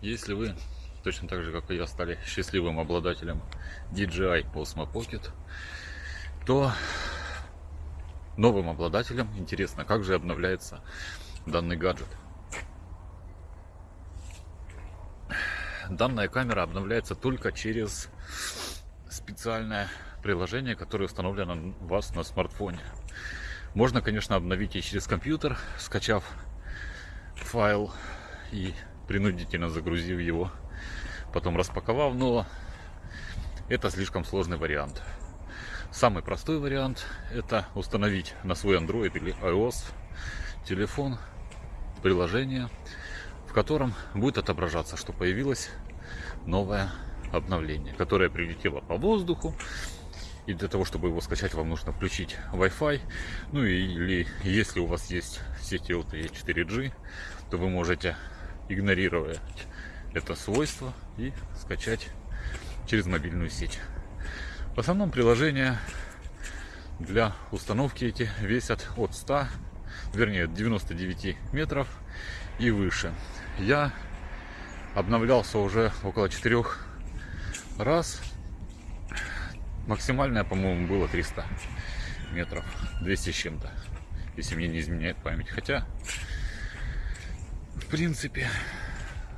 Если вы, точно так же, как и я, стали счастливым обладателем DJI Osmo Pocket, то новым обладателям интересно, как же обновляется данный гаджет. Данная камера обновляется только через специальное приложение, которое установлено у вас на смартфоне. Можно, конечно, обновить и через компьютер, скачав файл и принудительно загрузив его, потом распаковав, но это слишком сложный вариант. Самый простой вариант это установить на свой Android или iOS телефон приложение, в котором будет отображаться, что появилось новое обновление, которое прилетело по воздуху и для того, чтобы его скачать, вам нужно включить Wi-Fi. Ну или если у вас есть сеть LTE 4G, то вы можете игнорировать это свойство и скачать через мобильную сеть. В основном приложения для установки эти весят от 100, вернее 99 метров и выше. Я обновлялся уже около 4 раз Максимальное, по-моему, было 300 метров, 200 с чем-то, если мне не изменяет память. Хотя, принципе,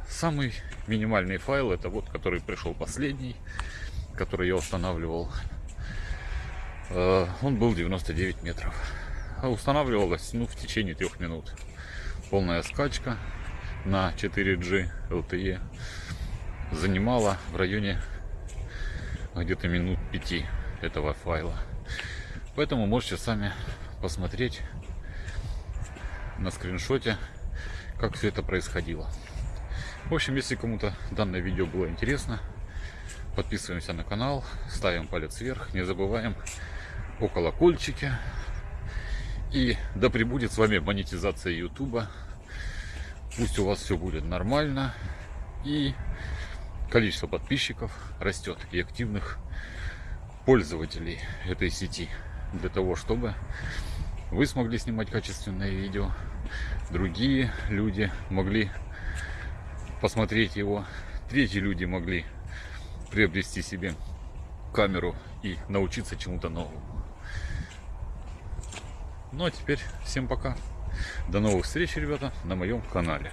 самый минимальный файл, это вот, который пришел последний, который я устанавливал, э, он был 99 метров. А устанавливалось, ну, в течение трех минут. Полная скачка на 4G LTE занимала в районе где-то минут 5 этого файла. Поэтому можете сами посмотреть на скриншоте, как все это происходило. В общем, если кому-то данное видео было интересно, подписываемся на канал, ставим палец вверх, не забываем о колокольчике. И да пребудет с вами монетизация YouTube. Пусть у вас все будет нормально. И количество подписчиков растет и активных пользователей этой сети для того, чтобы вы смогли снимать качественные видео, другие люди могли посмотреть его, третьи люди могли приобрести себе камеру и научиться чему-то новому. Ну а теперь всем пока. До новых встреч, ребята, на моем канале.